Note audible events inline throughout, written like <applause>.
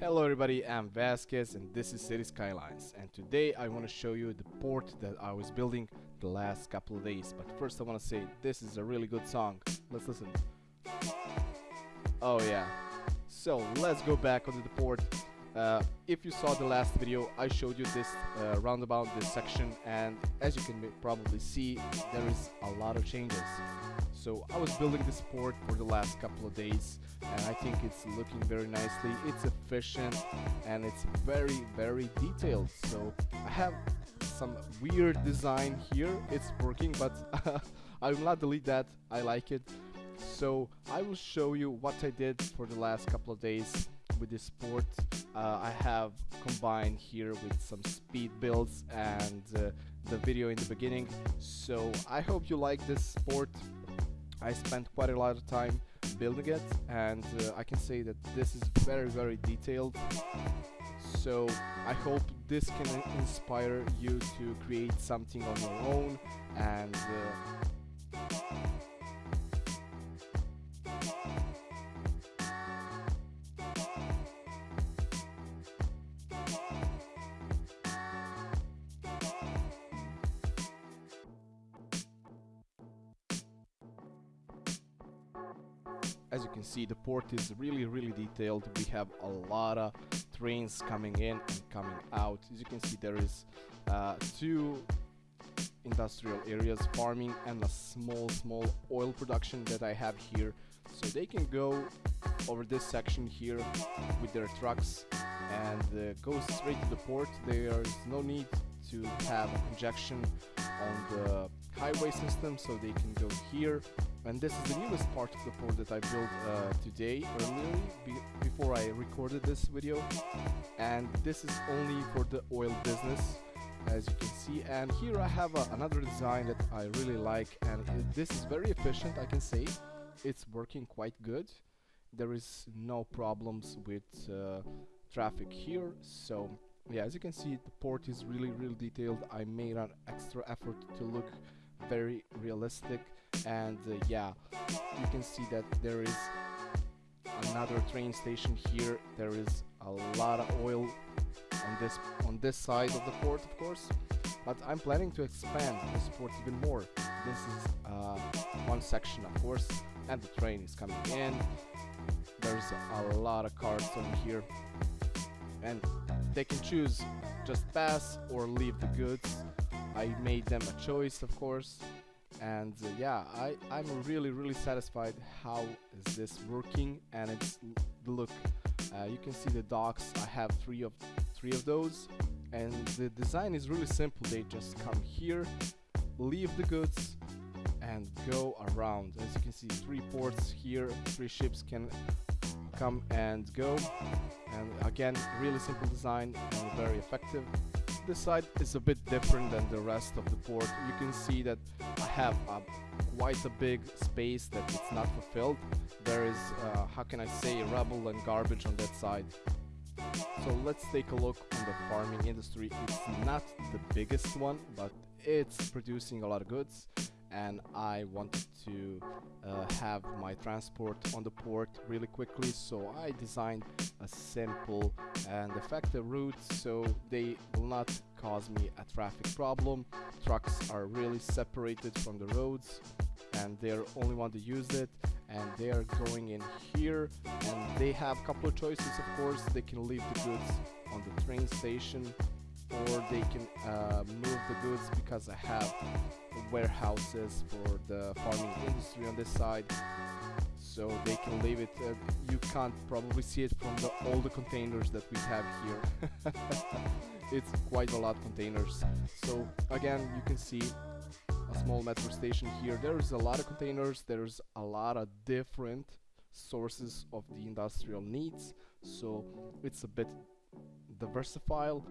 Hello everybody, I'm Vasquez and this is City Skylines. And today I want to show you the port that I was building the last couple of days. But first I want to say this is a really good song, let's listen. Oh yeah, so let's go back onto the port. Uh, if you saw the last video I showed you this uh, roundabout, this section and as you can probably see there is a lot of changes. So I was building this port for the last couple of days and I think it's looking very nicely. It's efficient and it's very very detailed. So I have some weird design here. It's working but <laughs> I will not delete that. I like it. So I will show you what I did for the last couple of days with this port. Uh, I have combined here with some speed builds and uh, the video in the beginning. So I hope you like this port I spent quite a lot of time building it and uh, I can say that this is very very detailed so I hope this can inspire you to create something on your own and uh, see the port is really really detailed. We have a lot of trains coming in and coming out. As you can see there is uh, two industrial areas farming and a small small oil production that I have here. So they can go over this section here with their trucks and uh, go straight to the port. There is no need to have injection on the highway system so they can go here. And this is the newest part of the port that I built uh, today earlier be before I recorded this video. And this is only for the oil business as you can see. And here I have uh, another design that I really like and this is very efficient I can say. It's working quite good. There is no problems with uh, traffic here so yeah as you can see the port is really really detailed. I made an extra effort to look very realistic. And uh, yeah you can see that there is another train station here. There is a lot of oil on this on this side of the port of course. But I'm planning to expand this port even more. This is uh, one section of course and the train is coming in. There's a lot of cars over here and they can choose just pass or leave the goods. I made them a choice of course. And uh, yeah I, I'm really really satisfied how is this working and it's look uh, you can see the docks. I have three of three of those and the design is really simple. They just come here leave the goods and go around. As you can see three ports here three ships can come and go. And again really simple design and very effective. This side is a bit different than the rest of the port you can see that I have a, quite a big space that it's not fulfilled. There is uh, how can I say rubble and garbage on that side. So let's take a look on the farming industry. It's not the biggest one but it's producing a lot of goods and I wanted to uh, have my transport on the port really quickly so I designed a simple and effective route so they will not cause me a traffic problem. Trucks are really separated from the roads and they're only want to use it and they are going in here and they have a couple of choices. Of course they can leave the goods on the train station or they can uh, move the goods because I have warehouses for the farming industry on this side. So they can leave it uh, you can't probably see it from the, all the containers that we have here. <laughs> It's quite a lot of containers. So again you can see a small metro station here. There's a lot of containers. There's a lot of different sources of the industrial needs. So it's a bit diversified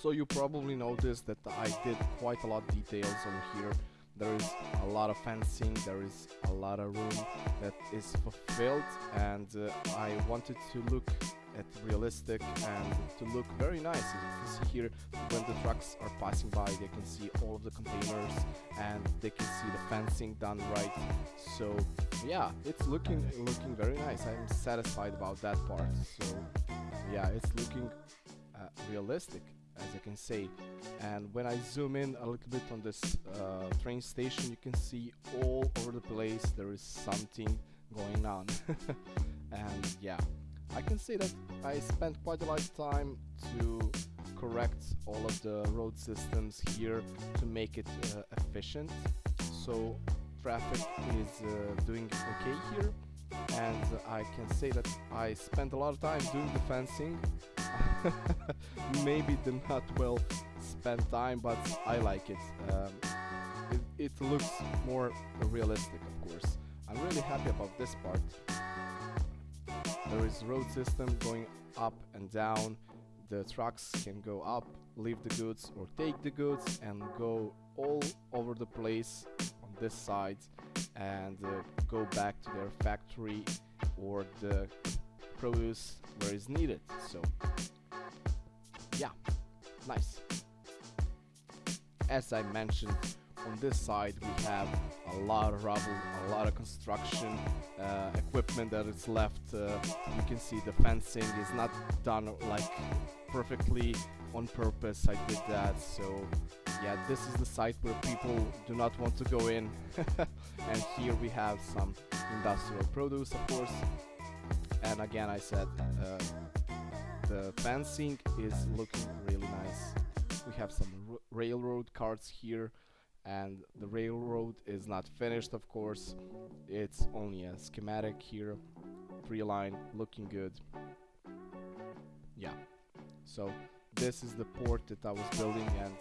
So you probably noticed that I did quite a lot of details over here. There is a lot of fencing, there is a lot of room that is fulfilled and uh, I wanted to look at realistic and to look very nice. As you can see here, when the trucks are passing by, they can see all of the containers and they can see the fencing done right. So yeah, it's looking looking very nice. I'm satisfied about that part. So yeah, it's looking uh, realistic as I can say. And when I zoom in a little bit on this uh, train station, you can see all over the place there is something going on. <laughs> and yeah, I can say that I spent quite a lot of time to correct all of the road systems here to make it uh, efficient. So traffic is uh, doing okay here and I can say that I spent a lot of time doing the fencing <laughs> maybe the not well spent time but I like it. Um, it, it looks more realistic of course. I'm really happy about this part. There is road system going up and down. The trucks can go up leave the goods or take the goods and go all over the place on this side and uh, go back to their factory or the produce where is needed. So nice. As I mentioned on this side we have a lot of rubble a lot of construction uh, equipment that is left uh, you can see the fencing is not done like perfectly on purpose I did that so yeah this is the site where people do not want to go in. <laughs> And here we have some industrial produce of course. And again I said uh, the fencing is looking really nice. We have some railroad carts here and the railroad is not finished of course. It's only a schematic here three line looking good. Yeah. So this is the port that I was building and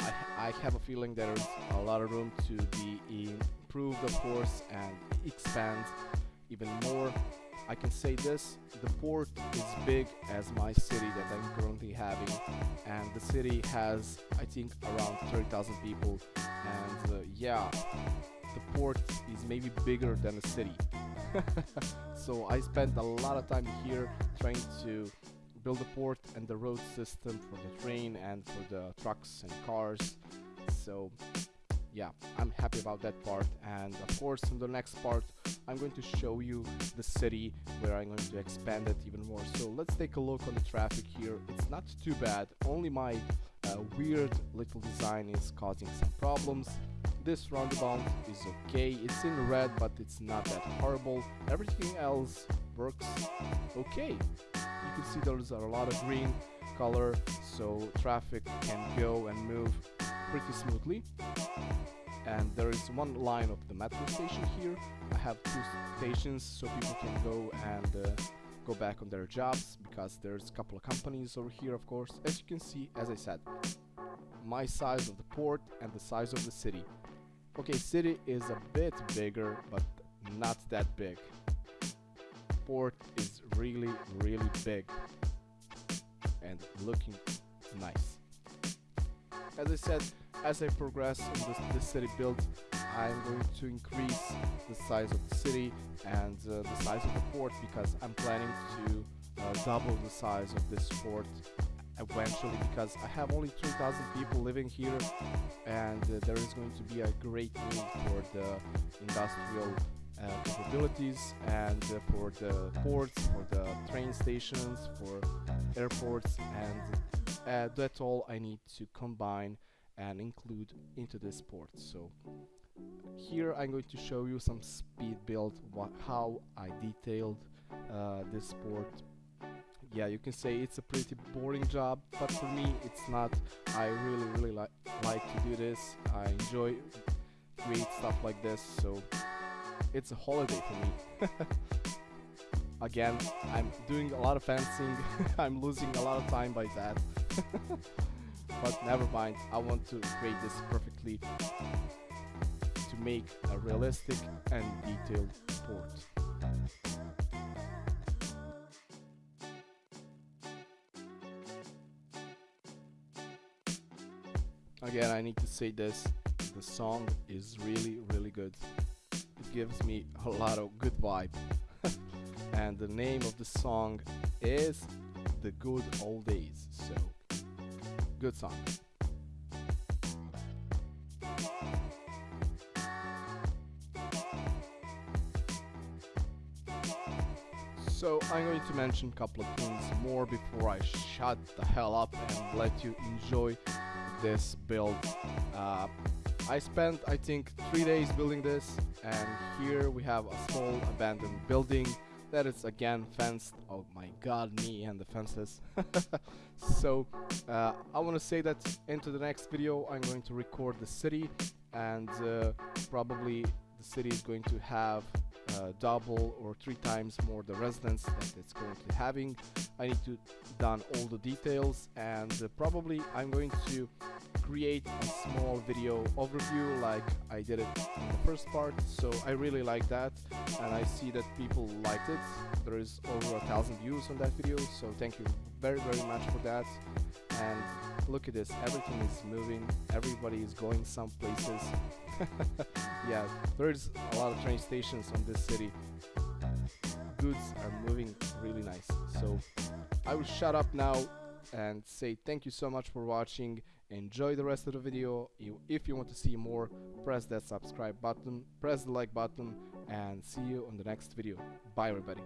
I, I have a feeling there's a lot of room to be improved of course and expand even more I can say this, the port is big as my city that I'm currently having and the city has I think around 30,000 people and uh, yeah, the port is maybe bigger than the city. <laughs> so I spent a lot of time here trying to build a port and the road system for the train and for the trucks and cars. So yeah, I'm happy about that part and of course in the next part I'm going to show you the city where I'm going to expand it even more. So let's take a look on the traffic here. It's not too bad, only my uh, weird little design is causing some problems. This roundabout is okay, it's in red but it's not that horrible. Everything else works okay. You can see there's a lot of green color so traffic can go and move pretty smoothly. And there is one line of the metro station here. I have two stations so people can go and uh, go back on their jobs because there's a couple of companies over here of course. As you can see as I said my size of the port and the size of the city. Okay city is a bit bigger but not that big. Port is really really big and looking nice. As I said as I progress in this, this city build, I'm going to increase the size of the city and uh, the size of the port because I'm planning to uh, double the size of this port eventually because I have only 3,000 people living here and uh, there is going to be a great need for the industrial uh, capabilities and uh, for the ports, for the train stations, for airports and uh, that's all I need to combine and include into this port so here I'm going to show you some speed build how I detailed uh, this port yeah you can say it's a pretty boring job but for me it's not. I really really like like to do this. I enjoy create stuff like this so it's a holiday for me. <laughs> Again I'm doing a lot of fencing. <laughs> I'm losing a lot of time by that <laughs> but never mind I want to create this perfectly to make a realistic and detailed port again I need to say this the song is really really good it gives me a lot of good vibe <laughs> and the name of the song is The Good Old Days. So, good song. So I'm going to mention a couple of things more before I shut the hell up and let you enjoy this build. Uh, I spent I think three days building this and here we have a small abandoned building that is again fenced. Oh my god me and the fences. <laughs> so uh, I want to say that into the next video I'm going to record the city and uh, probably the city is going to have uh, double or three times more the residents that it's currently having. I need to done all the details and uh, probably I'm going to create a small video overview like I did it in the first part. So I really like that and I see that people liked it. There is over a thousand views on that video so thank you very very much for that. And look at this everything is moving everybody is going some places. <laughs> Yeah there's a lot of train stations on this city. Goods are moving really nice. So I will shut up now and say thank you so much for watching enjoy the rest of the video. If you want to see more press that subscribe button press the like button and see you on the next video. Bye everybody